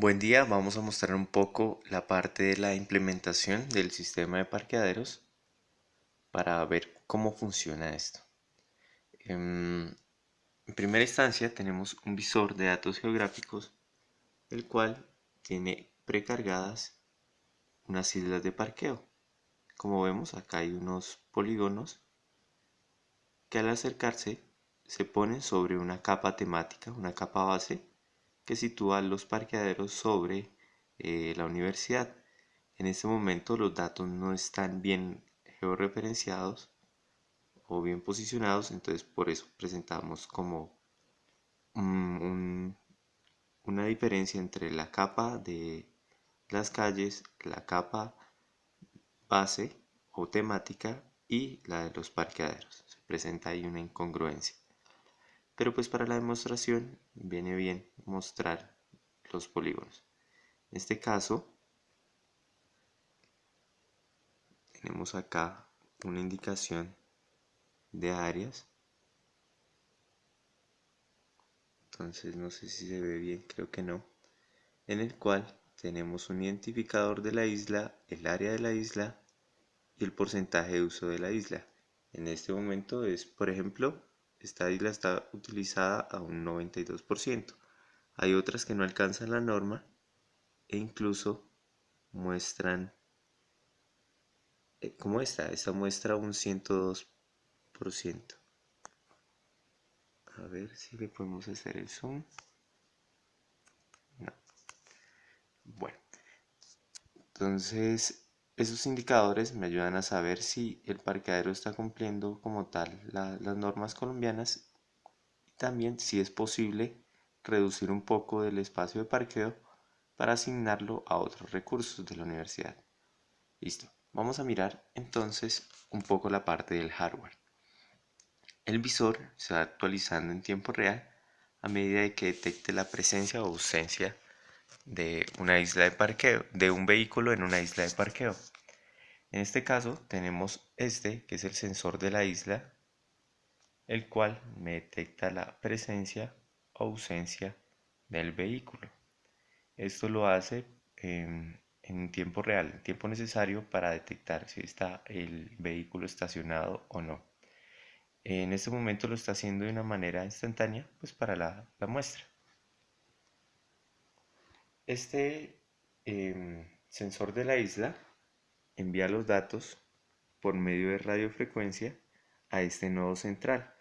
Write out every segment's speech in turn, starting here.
Buen día, vamos a mostrar un poco la parte de la implementación del sistema de parqueaderos para ver cómo funciona esto. Em, en primera instancia tenemos un visor de datos geográficos el cual tiene precargadas unas islas de parqueo. Como vemos acá hay unos polígonos que al acercarse se ponen sobre una capa temática, una capa base que sitúa los parqueaderos sobre eh, la universidad. En este momento los datos no están bien georreferenciados o bien posicionados, entonces por eso presentamos como una diferencia entre la capa de las calles, la capa base o temática y la de los parqueaderos. Se presenta ahí una incongruencia pero pues para la demostración viene bien mostrar los polígonos. En este caso, tenemos acá una indicación de áreas. Entonces no sé si se ve bien, creo que no. En el cual tenemos un identificador de la isla, el área de la isla y el porcentaje de uso de la isla. En este momento es, por ejemplo, esta isla está utilizada a un 92%. Hay otras que no alcanzan la norma e incluso muestran eh, como esta, esta muestra un 102%. A ver si le podemos hacer el zoom. No. Bueno, entonces esos indicadores me ayudan a saber si el parqueadero está cumpliendo como tal las normas colombianas y también si es posible reducir un poco del espacio de parqueo para asignarlo a otros recursos de la universidad. Listo, vamos a mirar entonces un poco la parte del hardware. El visor se va actualizando en tiempo real a medida que detecte la presencia o ausencia de una isla de parqueo, de un vehículo en una isla de parqueo. En este caso tenemos este, que es el sensor de la isla, el cual me detecta la presencia o ausencia del vehículo. Esto lo hace en, en tiempo real, en tiempo necesario para detectar si está el vehículo estacionado o no. En este momento lo está haciendo de una manera instantánea, pues para la, la muestra. Este em, sensor de la isla envía los datos por medio de radiofrecuencia a este nodo central.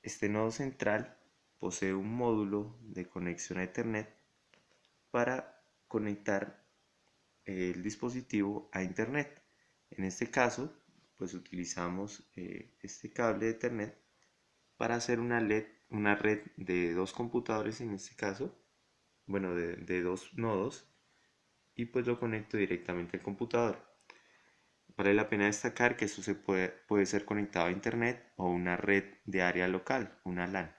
Este nodo central posee un módulo de conexión a Ethernet para conectar el dispositivo a Internet. En este caso, pues utilizamos eh, este cable de Ethernet para hacer una, una red de dos computadores en este caso bueno, de, dos nodos y pues lo conecto directamente al computador. Vale la pena destacar que esto se puede, puede ser conectado a internet o una red de área local, una LAN.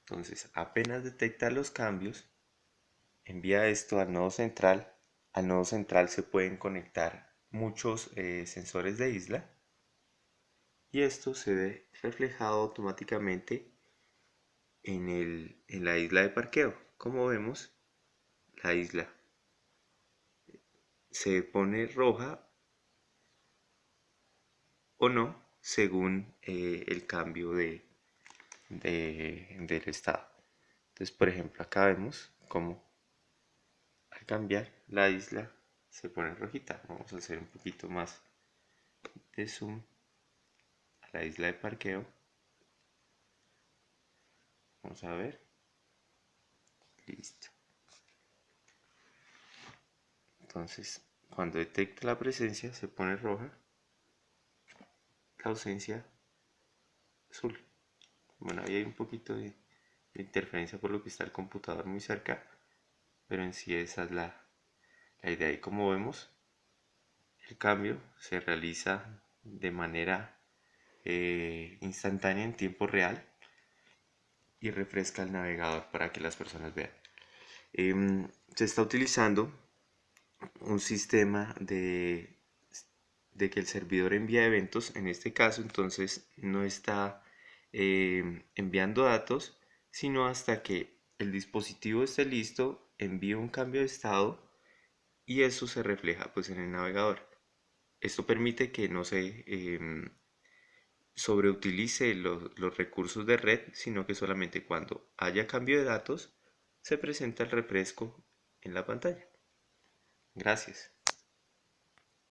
Entonces, apenas detecta los cambios, envía esto al nodo central. Al nodo central se pueden conectar muchos eh, sensores de isla y esto se ve reflejado automáticamente en, el, en la isla de parqueo. Como vemos, la isla se pone roja o no según eh, el cambio de, del estado. Entonces, por ejemplo, acá vemos cómo al cambiar la isla se pone rojita. Vamos a hacer un poquito más de zoom a la isla de parqueo. Vamos a ver. Listo. Entonces, cuando detecta la presencia se pone roja. La ausencia azul. Bueno, ahí hay un poquito de, interferencia por lo que está el computador muy cerca. Pero en sí esa es la, idea. Y como vemos, el cambio se realiza de manera eh, instantánea en tiempo real y refresca el navegador para que las personas vean. Em, se está utilizando un sistema de, de que el servidor envía eventos, en este caso entonces no está em, enviando datos, sino hasta que el dispositivo esté listo, envío un cambio de estado y eso se refleja pues en el navegador. Esto permite que no se em, sobreutilice los, los recursos de red, sino que solamente cuando haya cambio de datos se presenta el refresco en la pantalla. Gracias.